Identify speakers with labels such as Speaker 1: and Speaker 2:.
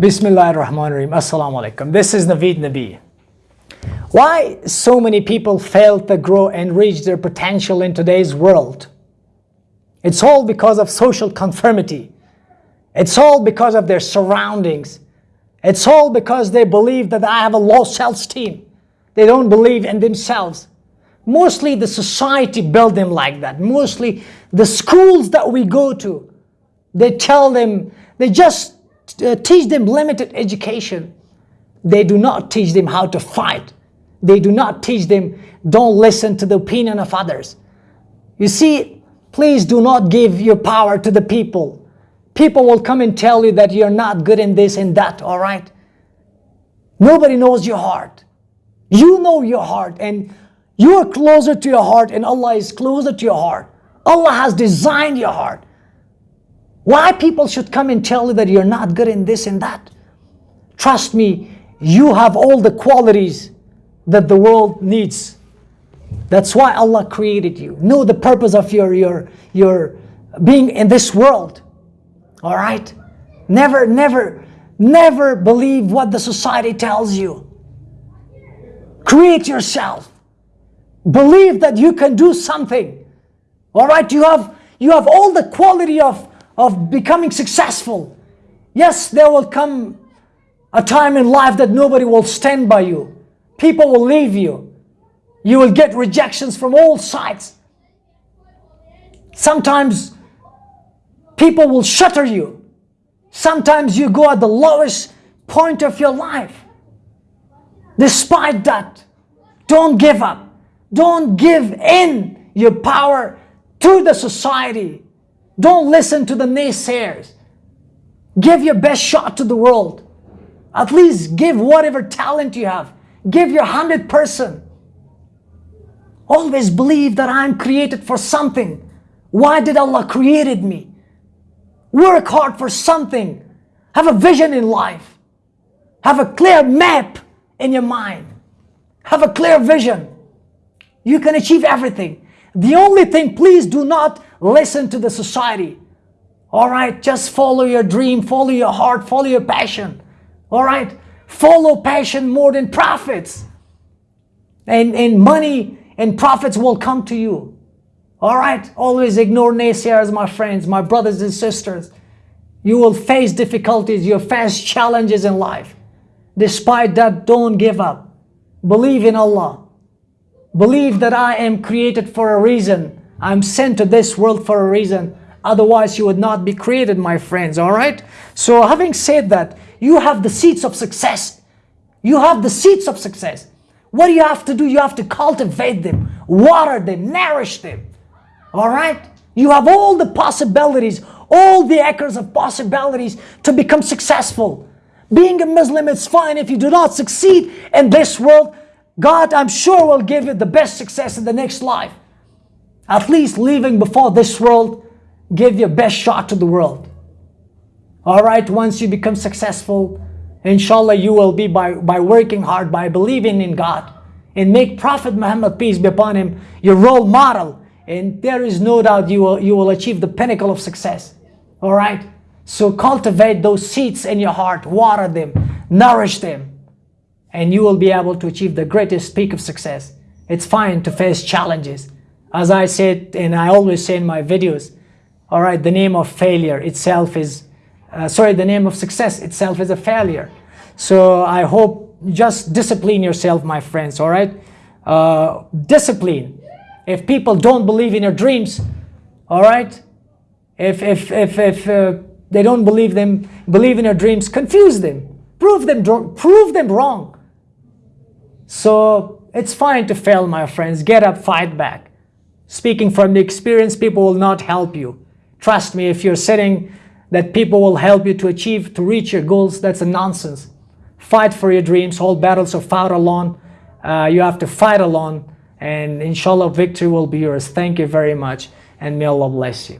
Speaker 1: Bismillah ar-Rahman ar-Rahim. Assalamu alaikum. This is Naveed Nabi. Why so many people fail to grow and reach their potential in today's world? It's all because of social conformity. It's all because of their surroundings. It's all because they believe that I have a low self-esteem. They don't believe in themselves. Mostly the society built them like that. Mostly the schools that we go to, they tell them, they just Uh, teach them limited education. They do not teach them how to fight. They do not teach them, don't listen to the opinion of others. You see, please do not give your power to the people. People will come and tell you that you're not good in this and that, all right? Nobody knows your heart. You know your heart and you are closer to your heart and Allah is closer to your heart. Allah has designed your heart. Why people should come and tell you that you're not good in this and that? Trust me, you have all the qualities that the world needs. That's why Allah created you. Know the purpose of your, your, your being in this world. All right? Never, never, never believe what the society tells you. Create yourself. Believe that you can do something. All right? You have, you have all the quality of of becoming successful. Yes, there will come a time in life that nobody will stand by you. People will leave you. You will get rejections from all sides. Sometimes people will shatter you. Sometimes you go at the lowest point of your life. Despite that, don't give up. Don't give in your power to the society don't listen to the naysayers. Give your best shot to the world. At least give whatever talent you have. Give your 100%. Always believe that I'm created for something. Why did Allah created me? Work hard for something. Have a vision in life. Have a clear map in your mind. Have a clear vision. You can achieve everything. The only thing, please do not listen to the society. All right, just follow your dream, follow your heart, follow your passion. All right, follow passion more than profits. And, and money and profits will come to you. All right, always ignore naysayers, my friends, my brothers and sisters. You will face difficulties, you'll face challenges in life. Despite that, don't give up. Believe in Allah. Believe that I am created for a reason. I'm sent to this world for a reason. Otherwise, you would not be created, my friends, all right? So having said that, you have the seeds of success. You have the seeds of success. What do you have to do? You have to cultivate them, water them, nourish them, all right? You have all the possibilities, all the acres of possibilities to become successful. Being a Muslim is fine if you do not succeed in this world, God, I'm sure, will give you the best success in the next life. At least leaving before this world, give your best shot to the world. All right, once you become successful, inshallah, you will be by, by working hard, by believing in God, and make Prophet Muhammad, peace be upon him, your role model. And there is no doubt you will, you will achieve the pinnacle of success. All right? So cultivate those seeds in your heart, water them, nourish them and you will be able to achieve the greatest peak of success. It's fine to face challenges. As I said, and I always say in my videos, all right, the name of failure itself is, uh, sorry, the name of success itself is a failure. So I hope just discipline yourself, my friends, all right? Uh, discipline. If people don't believe in your dreams, all right? If, if, if, if uh, they don't believe them, believe in your dreams, confuse them. Prove them, prove them wrong. So it's fine to fail, my friends. Get up, fight back. Speaking from the experience, people will not help you. Trust me, if you're saying that people will help you to achieve, to reach your goals, that's a nonsense. Fight for your dreams. All battles are fought alone. Uh, you have to fight alone. And inshallah, victory will be yours. Thank you very much. And may Allah bless you.